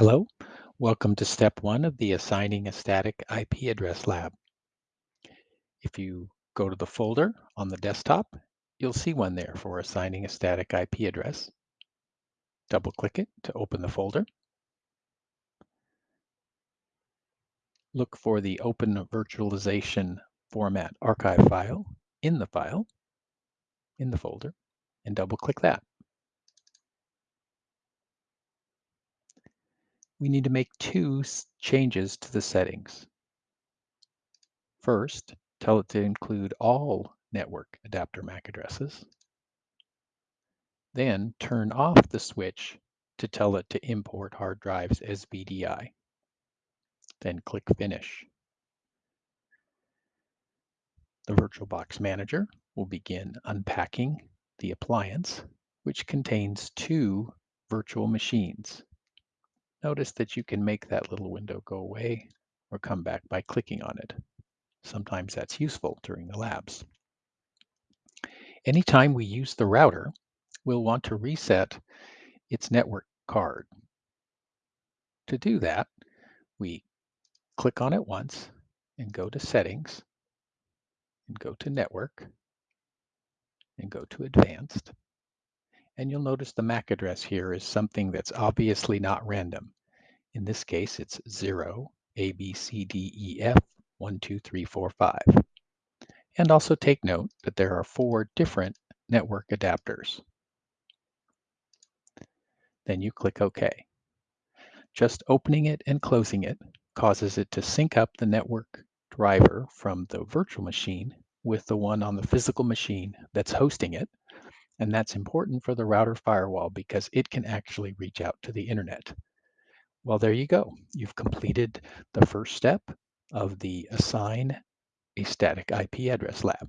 Hello, welcome to step one of the Assigning a Static IP Address Lab. If you go to the folder on the desktop, you'll see one there for assigning a static IP address. Double click it to open the folder. Look for the Open Virtualization Format archive file in the file, in the folder, and double click that. We need to make two changes to the settings. First, tell it to include all network adapter MAC addresses. Then turn off the switch to tell it to import hard drives as VDI. Then click Finish. The VirtualBox Manager will begin unpacking the appliance, which contains two virtual machines Notice that you can make that little window go away or come back by clicking on it. Sometimes that's useful during the labs. Anytime we use the router, we'll want to reset its network card. To do that, we click on it once and go to Settings and go to Network and go to Advanced. And you'll notice the MAC address here is something that's obviously not random. In this case, it's 0, A, B, C, D, E, F, 1, 2, 3, 4, 5. And also take note that there are four different network adapters. Then you click OK. Just opening it and closing it causes it to sync up the network driver from the virtual machine with the one on the physical machine that's hosting it and that's important for the router firewall because it can actually reach out to the internet. Well, there you go. You've completed the first step of the Assign a Static IP Address Lab.